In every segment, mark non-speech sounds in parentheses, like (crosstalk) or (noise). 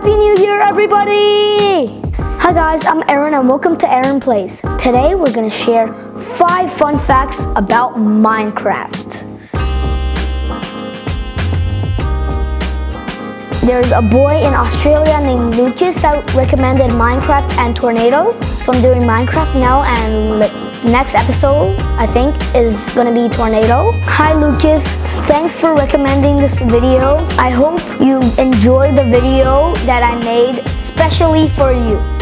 Happy New Year, everybody! Hi guys, I'm Aaron and welcome to Aaron Plays. Today we're gonna share five fun facts about Minecraft. There's a boy in Australia named Lucas that recommended Minecraft and Tornado. So I'm doing Minecraft now and next episode, I think, is gonna be Tornado. Hi Lucas, thanks for recommending this video. I hope you enjoy the video that I made specially for you.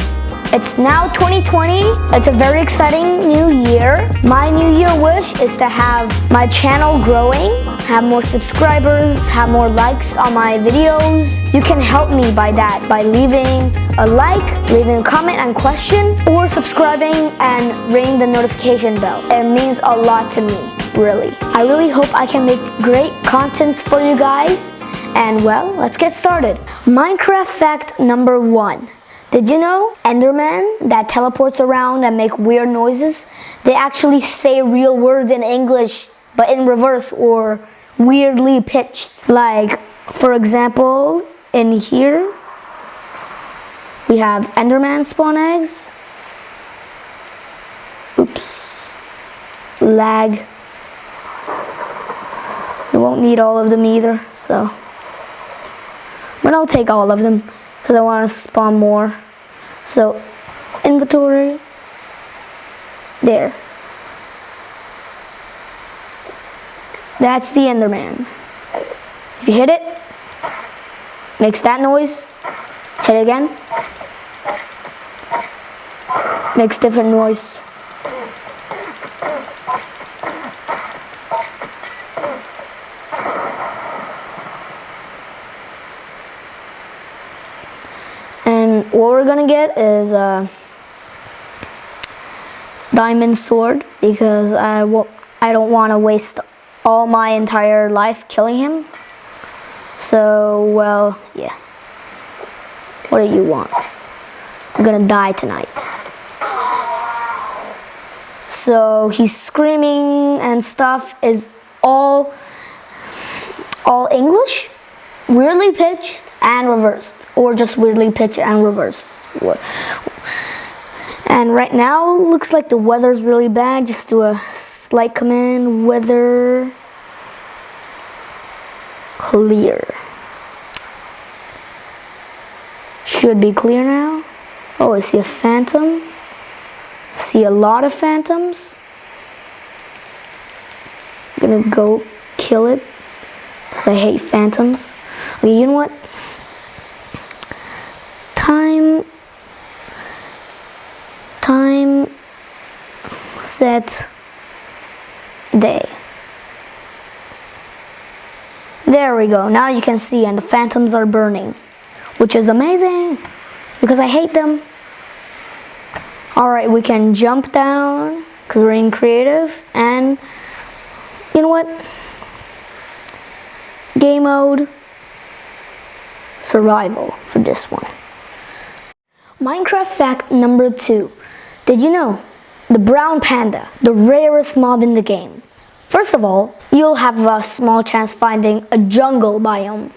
It's now 2020. It's a very exciting new year. My new year wish is to have my channel growing, have more subscribers, have more likes on my videos. You can help me by that by leaving a like, leaving a comment and question, or subscribing and ring the notification bell. It means a lot to me, really. I really hope I can make great content for you guys. And well, let's get started. Minecraft fact number one. Did you know Enderman that teleports around and make weird noises? They actually say real words in English, but in reverse or weirdly pitched. Like, for example, in here, we have Enderman spawn eggs. Oops. Lag. You won't need all of them either, so. But I'll take all of them because I want to spawn more. So inventory, there. That's the Enderman. If you hit it, makes that noise, hit it again, makes different noise. what we're gonna get is a diamond sword because I will I don't want to waste all my entire life killing him. So, well, yeah. What do you want? I'm gonna die tonight. So he's screaming and stuff is all all English, weirdly pitched and reversed or just weirdly pitch and reverse. And right now, looks like the weather's really bad. Just do a slight command, weather clear. Should be clear now. Oh, I see a phantom. I see a lot of phantoms. I'm gonna go kill it because I hate phantoms. Okay, you know what? time time set day there we go now you can see and the phantoms are burning which is amazing because I hate them alright we can jump down because we're in creative and you know what game mode survival for this one Minecraft fact number two. Did you know? The brown panda, the rarest mob in the game. First of all, you'll have a small chance finding a jungle biome.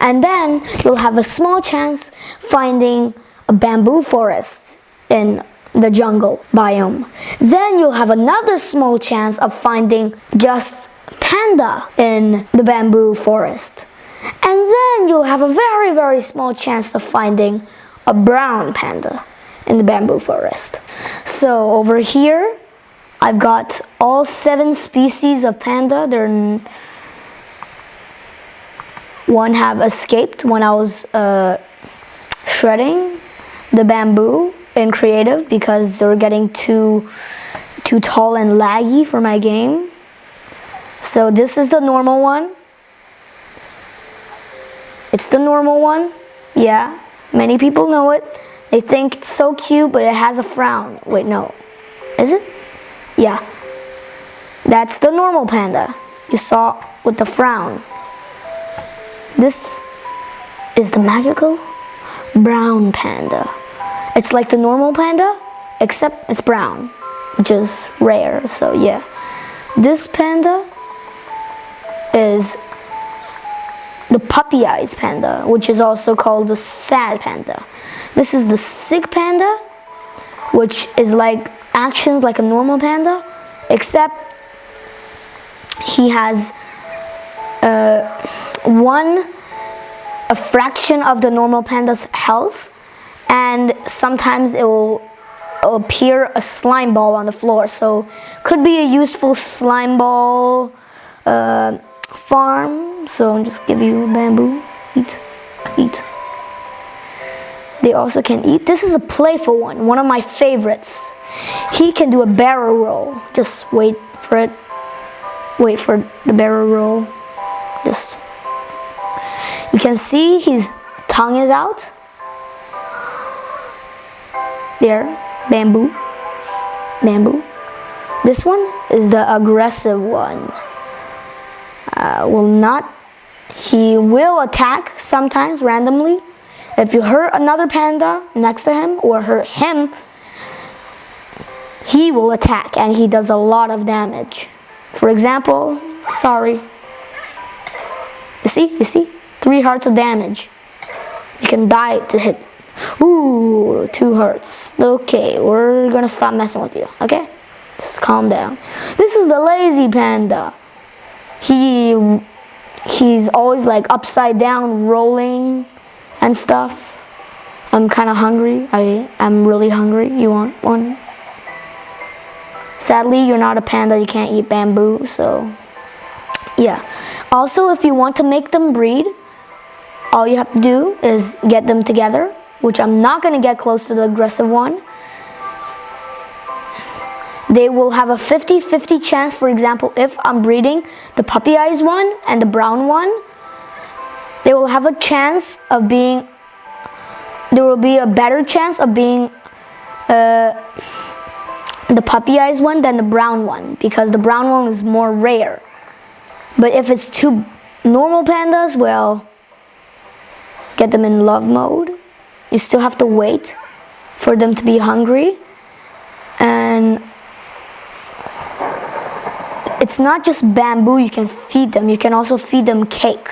And then you'll have a small chance finding a bamboo forest in the jungle biome. Then you'll have another small chance of finding just panda in the bamboo forest. And then you'll have a very, very small chance of finding a brown panda in the bamboo forest. So over here, I've got all seven species of panda. They're one have escaped when I was uh, shredding the bamboo in creative because they were getting too too tall and laggy for my game. So this is the normal one. It's the normal one, yeah. Many people know it. They think it's so cute, but it has a frown. Wait, no. Is it? Yeah. That's the normal panda you saw with the frown. This is the magical brown panda. It's like the normal panda, except it's brown, which is rare, so yeah. This panda is the puppy eyes panda, which is also called the sad panda. This is the sick panda, which is like actions like a normal panda, except he has uh, one a fraction of the normal panda's health and sometimes it will appear a slime ball on the floor so could be a useful slime ball uh, farm so I'll just give you bamboo. Eat eat. They also can eat. This is a playful one one of my favorites. He can do a barrel roll. Just wait for it. Wait for the barrel roll. Just you can see his tongue is out. There bamboo bamboo. This one is the aggressive one uh, will not he will attack sometimes randomly if you hurt another panda next to him or hurt him he will attack and he does a lot of damage for example sorry you see you see three hearts of damage you can die to hit Ooh, two hearts. Okay, we're gonna stop messing with you, okay? Just calm down. This is the lazy panda. He he's always like upside down rolling and stuff. I'm kind of hungry. I am really hungry. You want one? Sadly, you're not a panda. You can't eat bamboo, so yeah. Also, if you want to make them breed, all you have to do is get them together which I'm not going to get close to the aggressive one. They will have a 50-50 chance, for example, if I'm breeding the puppy eyes one and the brown one, they will have a chance of being, there will be a better chance of being uh, the puppy eyes one than the brown one because the brown one is more rare. But if it's two normal pandas, well, get them in love mode you still have to wait for them to be hungry and it's not just bamboo you can feed them you can also feed them cake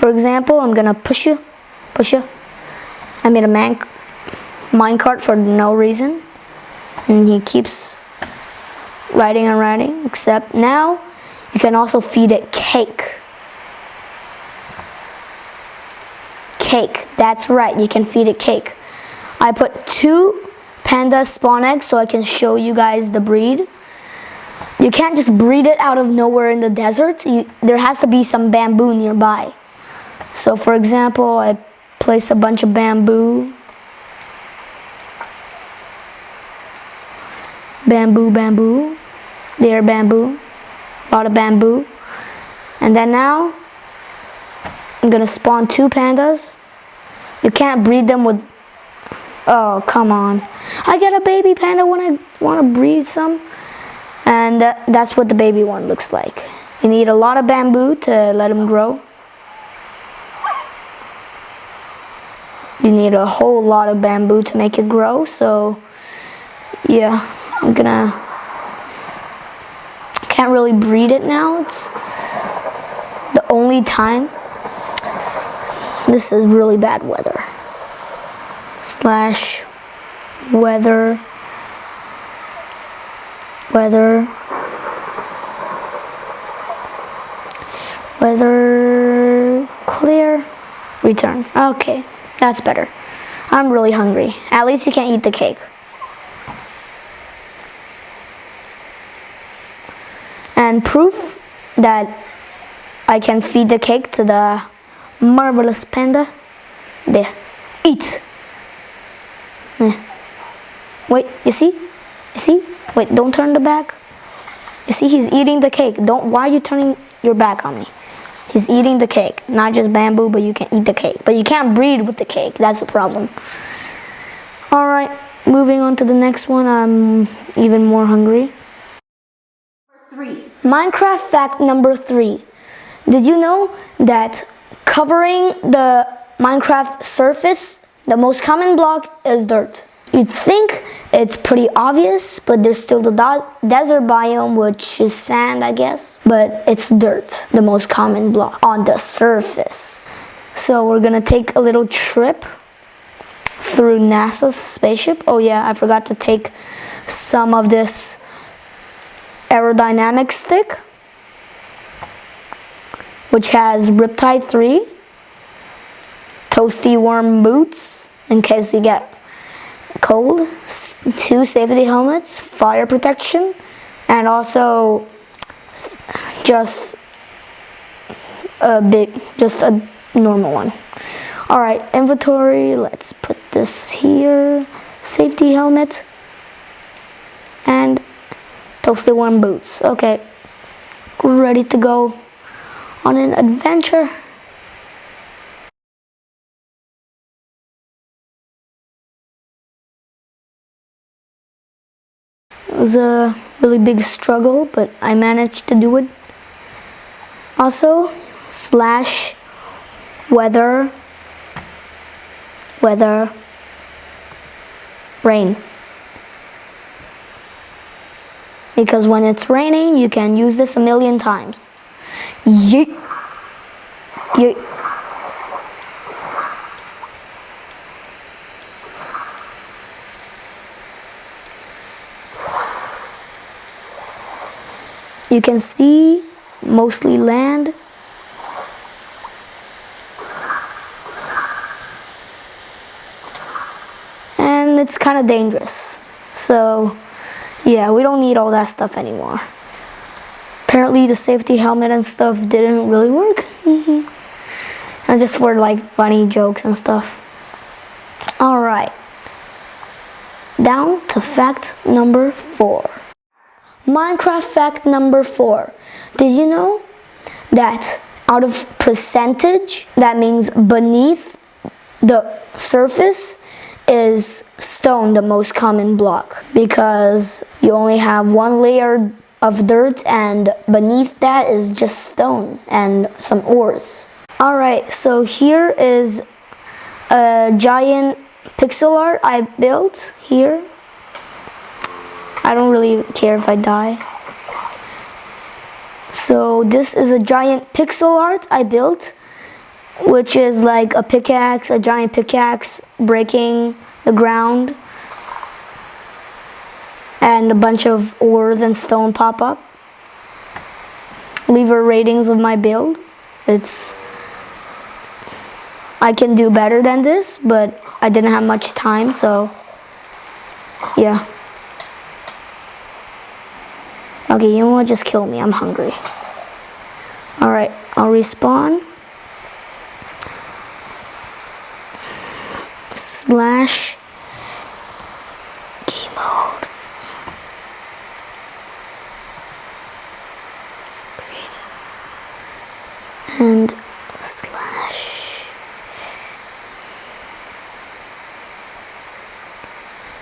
for example I'm gonna push you push you I made a man minecart for no reason and he keeps riding and riding except now you can also feed it cake cake. That's right, you can feed it cake. I put two panda spawn eggs so I can show you guys the breed. You can't just breed it out of nowhere in the desert. You, there has to be some bamboo nearby. So for example, I place a bunch of bamboo. Bamboo, bamboo. There, bamboo. A lot of bamboo. And then now, I'm gonna spawn two pandas. You can't breed them with, oh, come on. I get a baby panda when I want to breed some. And that, that's what the baby one looks like. You need a lot of bamboo to let them grow. You need a whole lot of bamboo to make it grow. So, yeah, I'm gonna, can't really breed it now. It's the only time this is really bad weather. Slash weather weather weather clear return okay that's better I'm really hungry at least you can't eat the cake and proof that I can feed the cake to the marvelous panda. There, eat. Eh. Wait, you see? You see? Wait, don't turn the back. You see, he's eating the cake. Don't. Why are you turning your back on me? He's eating the cake, not just bamboo, but you can eat the cake. But you can't breed with the cake. That's the problem. All right, moving on to the next one. I'm even more hungry. Three. Minecraft fact number three. Did you know that Covering the Minecraft surface, the most common block is dirt. You'd think it's pretty obvious, but there's still the desert biome, which is sand, I guess. But it's dirt, the most common block on the surface. So we're gonna take a little trip through NASA's spaceship. Oh yeah, I forgot to take some of this aerodynamic stick, which has Riptide 3, Toasty Warm boots, in case you get cold, two safety helmets, fire protection, and also just a big, just a normal one. All right, inventory, let's put this here, safety helmet, and toasted warm boots. Okay, ready to go on an adventure. Was a really big struggle, but I managed to do it. Also, slash weather, weather, rain. Because when it's raining, you can use this a million times. Yeet. Yeet. You can see mostly land. And it's kind of dangerous. So yeah, we don't need all that stuff anymore. Apparently the safety helmet and stuff didn't really work. (laughs) And just for like funny jokes and stuff. Alright. Down to fact number four. Minecraft fact number four. Did you know that out of percentage, that means beneath the surface is stone the most common block because you only have one layer of dirt and beneath that is just stone and some ores. Alright, so here is a giant pixel art I built here I don't really care if I die. So this is a giant pixel art I built, which is like a pickaxe, a giant pickaxe breaking the ground, and a bunch of ores and stone pop up. Leave a ratings of my build. It's I can do better than this, but I didn't have much time, so yeah. Okay, you know what? Just kill me. I'm hungry. Alright, I'll respawn. Slash game mode. And slash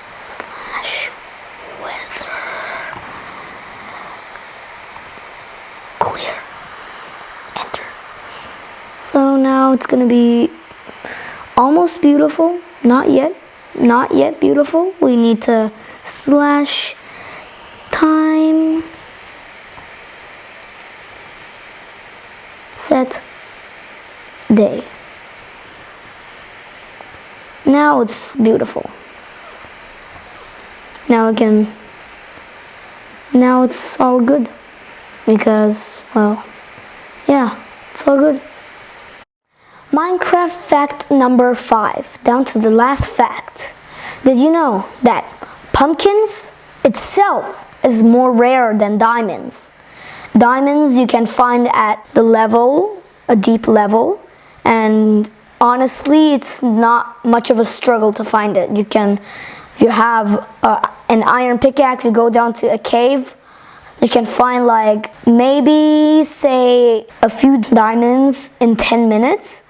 slash it's gonna be almost beautiful. Not yet. Not yet beautiful. We need to slash time. Set day. Now it's beautiful. Now again. Now it's all good. Because well yeah it's all good Minecraft fact number five, down to the last fact. Did you know that pumpkins itself is more rare than diamonds? Diamonds you can find at the level, a deep level, and honestly it's not much of a struggle to find it. You can, if you have uh, an iron pickaxe, you go down to a cave, you can find like maybe say a few diamonds in 10 minutes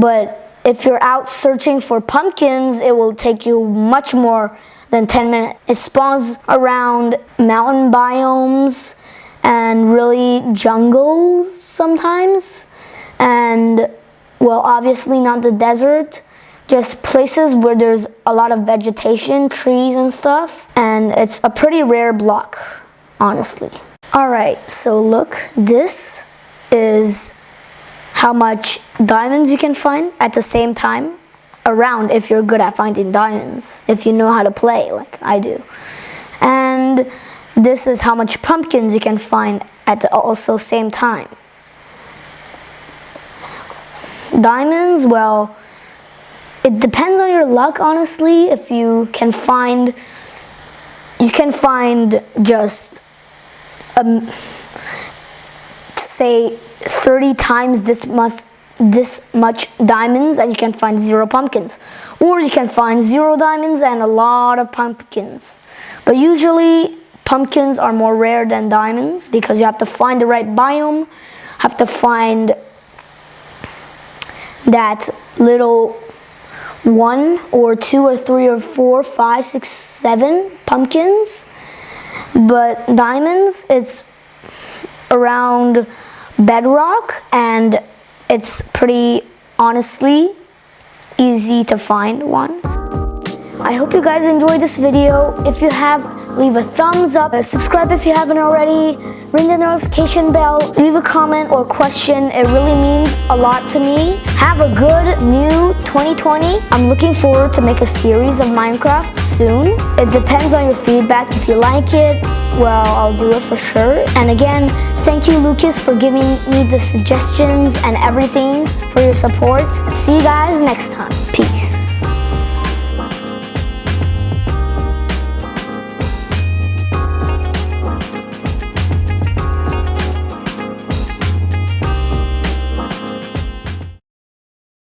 but if you're out searching for pumpkins, it will take you much more than 10 minutes. It spawns around mountain biomes and really jungles sometimes. And well, obviously not the desert. just places where there's a lot of vegetation, trees and stuff. And it's a pretty rare block, honestly. All right, so look, this is how much diamonds you can find at the same time around if you're good at finding diamonds, if you know how to play like I do. And this is how much pumpkins you can find at the also same time. Diamonds, well, it depends on your luck, honestly. If you can find, you can find just, um, say, 30 times this much, this much diamonds and you can find zero pumpkins. Or you can find zero diamonds and a lot of pumpkins. But usually pumpkins are more rare than diamonds because you have to find the right biome, have to find that little one or two or three or four, five, six, seven pumpkins. But diamonds, it's around bedrock and it's pretty honestly easy to find one. I hope you guys enjoyed this video. If you have, leave a thumbs up, subscribe if you haven't already, ring the notification bell, leave a comment or question. It really means a lot to me. Have a good new 2020. I'm looking forward to make a series of Minecraft soon. It depends on your feedback. If you like it, well, I'll do it for sure. And again, thank you, Lucas, for giving me the suggestions and everything for your support. See you guys next time.